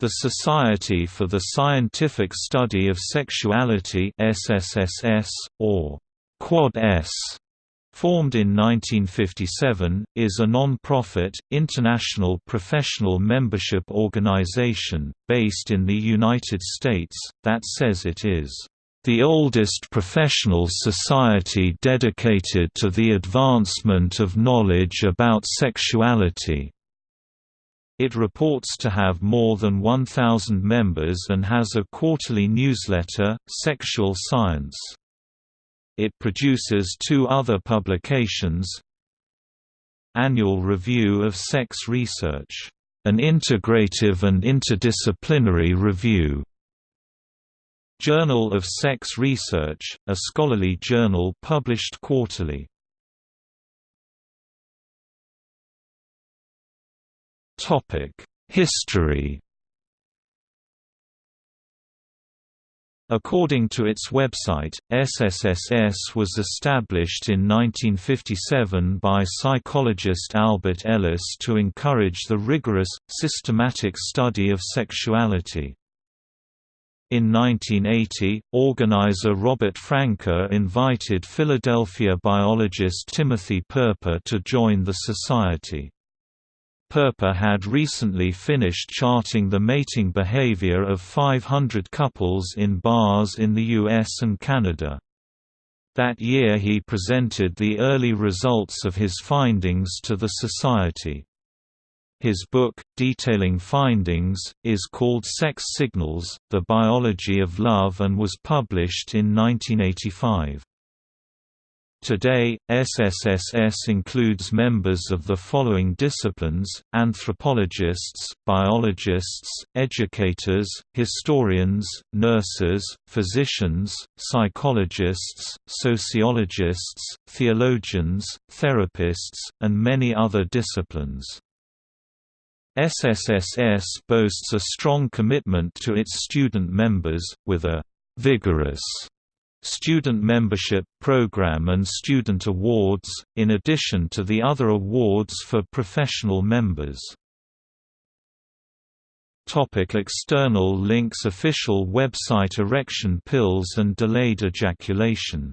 The Society for the Scientific Study of Sexuality SSSS, or Quad S, formed in 1957, is a non-profit, international professional membership organization, based in the United States, that says it is the oldest professional society dedicated to the advancement of knowledge about sexuality. It reports to have more than 1,000 members and has a quarterly newsletter, Sexual Science. It produces two other publications Annual Review of Sex Research, an integrative and interdisciplinary review. Journal of Sex Research, a scholarly journal published quarterly. History According to its website, SSSS was established in 1957 by psychologist Albert Ellis to encourage the rigorous, systematic study of sexuality. In 1980, organizer Robert Franke invited Philadelphia biologist Timothy Perper to join the society. Perper had recently finished charting the mating behavior of 500 couples in bars in the US and Canada. That year he presented the early results of his findings to the Society. His book, detailing findings, is called Sex Signals, The Biology of Love and was published in 1985. Today, SSSS includes members of the following disciplines, anthropologists, biologists, educators, historians, nurses, physicians, psychologists, sociologists, theologians, therapists, and many other disciplines. SSSS boasts a strong commitment to its student members, with a «vigorous» student membership program and student awards, in addition to the other awards for professional members. Topic external links Official website Erection pills and delayed ejaculation